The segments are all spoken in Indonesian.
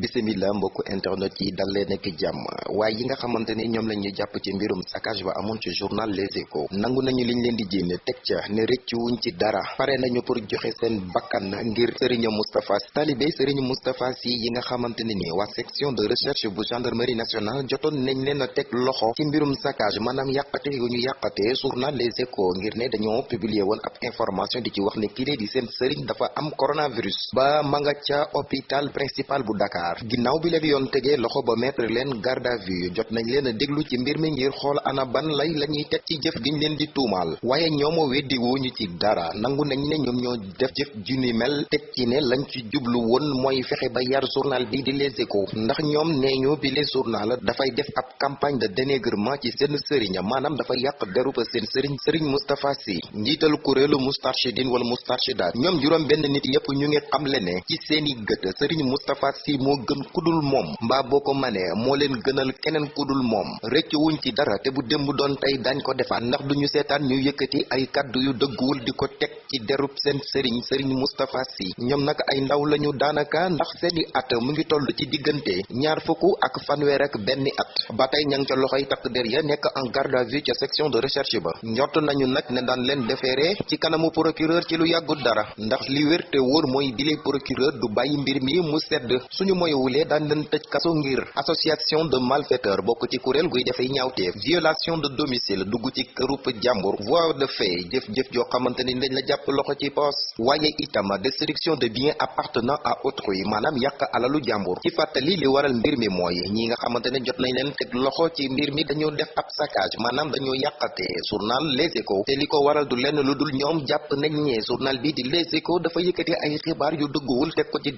bisimila mbokku internet yi dal leen ak jàmm. Waaye yi nga xamante ni ñoom la ñuy jàpp ci mbirum saccage ba amoon ci journal Les Échos. Nangu nañu liñ leen di jénne teg ca ne rëccu wuñ ci dara. Pare nañu pour joxe seen bakkan ngir Serigne Moustapha Sy. Talibé Serigne Moustapha Sy yi nga xamante ne ni waa section de recherche bu gendarmerie nationale jotoon nañ leen a teg loxo ci mbirum saccage maanaam yàqate ñu yàqate journal Les Échos ngir ne dañoo publier woon ab information di ci wax ne kii di seen Serigne dafa am coronavirus. Ba ma nga ca hôpital principal bu Dakar ginnaaw bi leen yoon tegee loxo ba mettre leen garde à vue jot nañ leen a ci mbir mi ngir ana ban lay la ñuy teg ci jëf giñ leen di tuumaal. Waaye ñoom weddi wuñu ci dara. Nangu nañ ne ñoom ñoo def jëf ju mel teg ci ne lañ ci jublu woon mooy fexe ba yar journal bi di Les Échos. Ndax ñoom nee bi les journal dafay def ab campagne de dénigrement ci seen sëriñ maanaam dafa yàq deruba seen sëriñ sëriñ Moustapha Sy. Njiital kuréelu Moustarchidine wala Moustarchidaat ñoom juróom benn nit yépp ñu ngi xamle ne ci seeni gët sëriñ Moustapha moo gën kudul moom. mbaa boo ko manee moo leen gënal keneen kudul moom. rëcc wuñ ci dara te bu démb doon tey dañ ko defaat. ndax duñu seetaan ñu yëkkati ay kàddu yu dëgguwul di ko ci derub seen sëriñ sëriñ Moustapha Sy. ñoom nag ay ndaw lañu daanaka ndax seeni at mu ngi toll ci diggante ñaar fukk ak fanweer ak benn at. ba tey ña ngi ca loxoy takk der ya nekk en garde à vue ca section de recherche ba. njort nañu nag ne daan leen defeere ci kanamu procureur ci lu dara. ndax li wér te wóor mooy procureur du bàyyi mbir mi mu sedd. suñu moywulee daan leen tëj kaso ngir association de malfaiteurs bokk ci kuréel guy defay ñaawteef. Violation de domicile dugg ci kërub jàmbur. Voie de fait jëf-jëf joo xamante ni dañ la jàpp loxo ci poos. Waaye itam destruction de biens appartenant à autrui maanaam yàq alalu jàmbur. Ci fàttali li waral mbir mi mooy ñi nga xamante ne jot nañ leen teg loxo ci mbir mi dañoo def ab saccage maanaam dañoo yàqate journal Les Échos. Te li waral du lenn lu dul ñoom nañ ne journal bi di Les Échos dafa yëkkati ay xibaar yu dëgguwul teg ko ci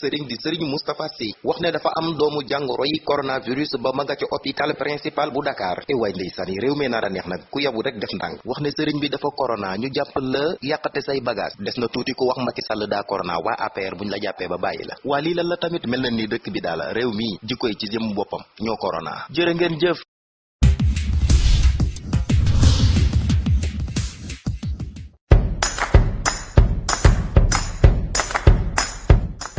sëriñ di sëriñ Moustapha Sy wax ne dafa am doomu jàngoro yi coronavirus ba ma nga ci hôpital principal bu Dakar. E waay ndeysaan yi réew mee nar a neex nag ku yabu rek def ndànk. Wax ne sëriñ bi dafa corona ñu jàpp la yàqate say bagage. Des na tuuti ku wax Macky Sall daa corona waa APR buñ la jàppee ba bàyyi la. Lii lan la tamit mel na ni dëkk bi daala réew mi jikkoy ci jëm boppam ñoo corona. Jërë ngeen jëf